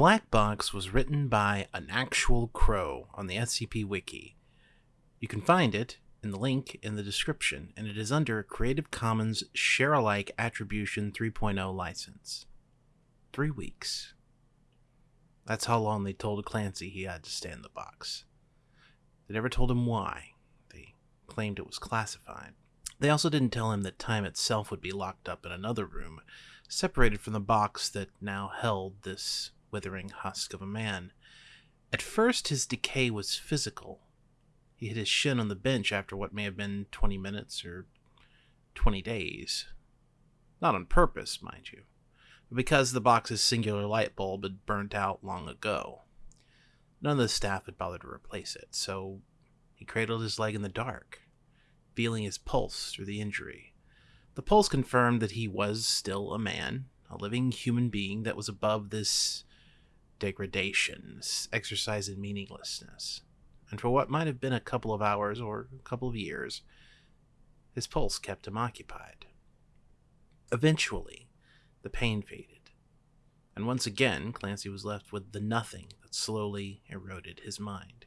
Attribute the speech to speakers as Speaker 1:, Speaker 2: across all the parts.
Speaker 1: Black Box was written by an actual crow on the SCP Wiki. You can find it in the link in the description, and it is under Creative Commons Share Alike Attribution 3.0 license. Three weeks. That's how long they told Clancy he had to stay in the box. They never told him why. They claimed it was classified. They also didn't tell him that time itself would be locked up in another room, separated from the box that now held this withering husk of a man. At first, his decay was physical. He hit his shin on the bench after what may have been 20 minutes or 20 days. Not on purpose, mind you, but because the box's singular light bulb had burnt out long ago. None of the staff had bothered to replace it, so he cradled his leg in the dark, feeling his pulse through the injury. The pulse confirmed that he was still a man, a living human being that was above this degradation, this exercise in meaninglessness. And for what might have been a couple of hours or a couple of years, his pulse kept him occupied. Eventually, the pain faded, and once again Clancy was left with the nothing that slowly eroded his mind.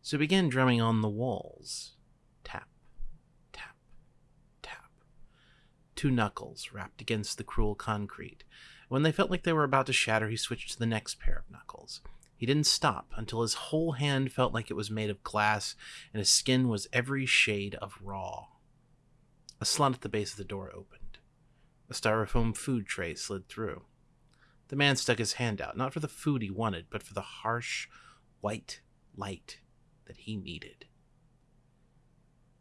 Speaker 1: So he began drumming on the walls. Tap, tap, tap. Two knuckles rapped against the cruel concrete. When they felt like they were about to shatter, he switched to the next pair of knuckles. He didn't stop until his whole hand felt like it was made of glass and his skin was every shade of raw. A slot at the base of the door opened. A styrofoam food tray slid through. The man stuck his hand out, not for the food he wanted, but for the harsh, white light that he needed.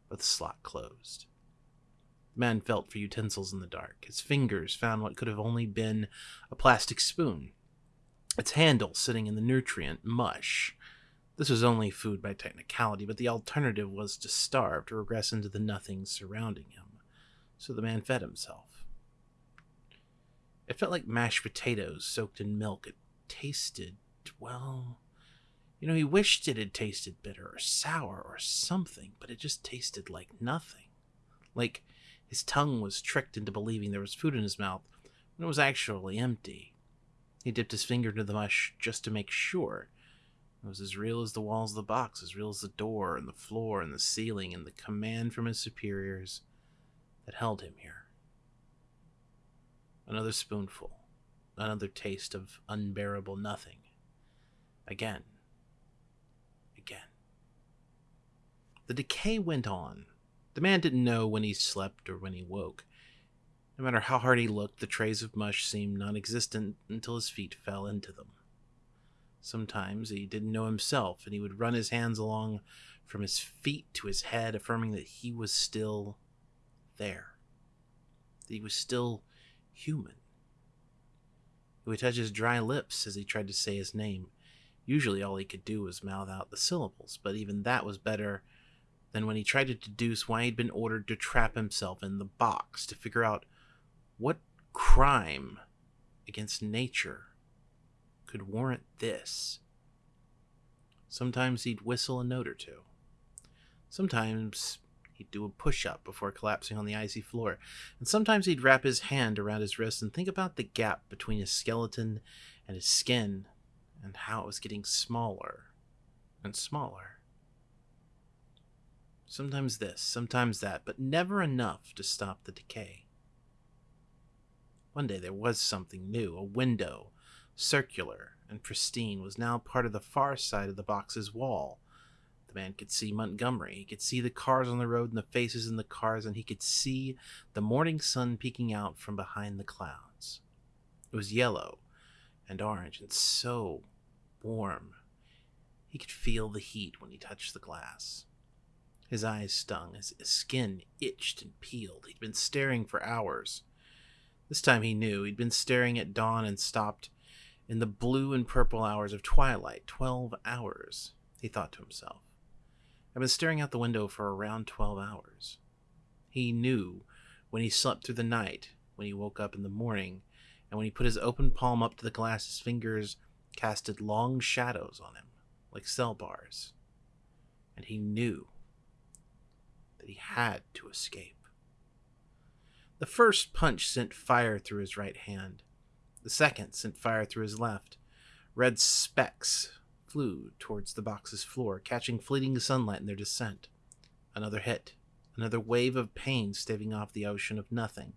Speaker 1: But the slot closed. Man felt for utensils in the dark. His fingers found what could have only been a plastic spoon, its handle sitting in the nutrient mush. This was only food by technicality, but the alternative was to starve, to regress into the nothing surrounding him. So the man fed himself. It felt like mashed potatoes soaked in milk. It tasted, well, you know, he wished it had tasted bitter or sour or something, but it just tasted like nothing. Like his tongue was tricked into believing there was food in his mouth when it was actually empty. He dipped his finger into the mush just to make sure. It was as real as the walls of the box, as real as the door and the floor and the ceiling and the command from his superiors that held him here. Another spoonful. Another taste of unbearable nothing. Again. Again. The decay went on. The man didn't know when he slept or when he woke. No matter how hard he looked, the trays of mush seemed non existent until his feet fell into them. Sometimes he didn't know himself, and he would run his hands along from his feet to his head, affirming that he was still there. That he was still human. He would touch his dry lips as he tried to say his name. Usually all he could do was mouth out the syllables, but even that was better than when he tried to deduce why he'd been ordered to trap himself in the box to figure out what crime against nature could warrant this. Sometimes he'd whistle a note or two. Sometimes He'd do a push up before collapsing on the icy floor, and sometimes he'd wrap his hand around his wrist and think about the gap between his skeleton and his skin and how it was getting smaller and smaller. Sometimes this, sometimes that, but never enough to stop the decay. One day there was something new. A window, circular and pristine, was now part of the far side of the box's wall the man could see Montgomery. He could see the cars on the road and the faces in the cars, and he could see the morning sun peeking out from behind the clouds. It was yellow and orange and so warm. He could feel the heat when he touched the glass. His eyes stung, his skin itched and peeled. He'd been staring for hours. This time he knew. He'd been staring at dawn and stopped in the blue and purple hours of twilight. Twelve hours, he thought to himself. I've been staring out the window for around 12 hours. He knew when he slept through the night, when he woke up in the morning, and when he put his open palm up to the glass, his fingers casted long shadows on him, like cell bars. And he knew he had to escape. The first punch sent fire through his right hand. The second sent fire through his left. Red specks flew towards the box's floor, catching fleeting sunlight in their descent. Another hit, another wave of pain staving off the ocean of nothing.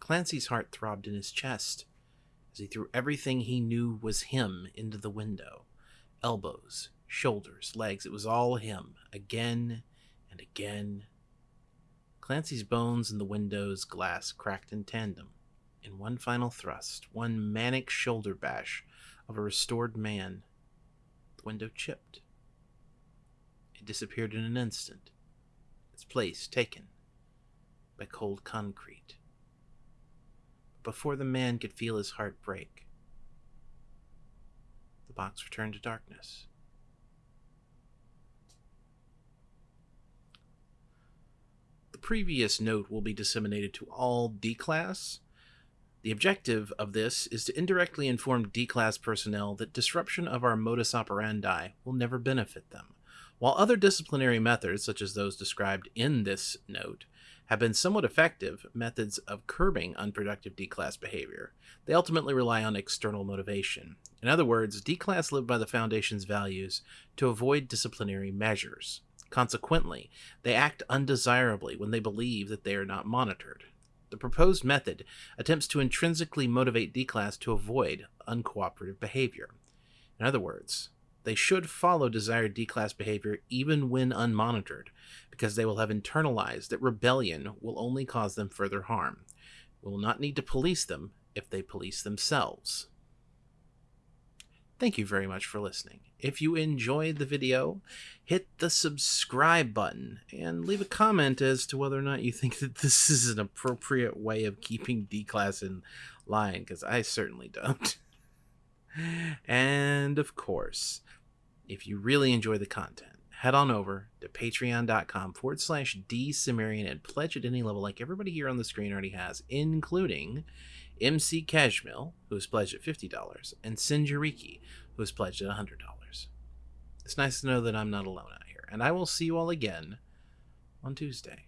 Speaker 1: Clancy's heart throbbed in his chest as he threw everything he knew was him into the window elbows, shoulders, legs. It was all him, again and again. Clancy's bones and the window's glass cracked in tandem. In one final thrust, one manic shoulder bash of a restored man, the window chipped. It disappeared in an instant, its place taken by cold concrete. Before the man could feel his heart break, the box returned to darkness. Previous note will be disseminated to all D class. The objective of this is to indirectly inform D class personnel that disruption of our modus operandi will never benefit them. While other disciplinary methods, such as those described in this note, have been somewhat effective methods of curbing unproductive D class behavior, they ultimately rely on external motivation. In other words, D class live by the Foundation's values to avoid disciplinary measures. Consequently, they act undesirably when they believe that they are not monitored. The proposed method attempts to intrinsically motivate D class to avoid uncooperative behavior. In other words, they should follow desired D class behavior even when unmonitored, because they will have internalized that rebellion will only cause them further harm. We will not need to police them if they police themselves. Thank you very much for listening. If you enjoyed the video, hit the subscribe button and leave a comment as to whether or not you think that this is an appropriate way of keeping D class in line, because I certainly don't. and of course, if you really enjoy the content, head on over to patreon.com forward slash D and pledge at any level like everybody here on the screen already has, including MC Cashmill, who has pledged at $50, and Sinjariki, who has pledged at $100. It's nice to know that I'm not alone out here, and I will see you all again on Tuesday.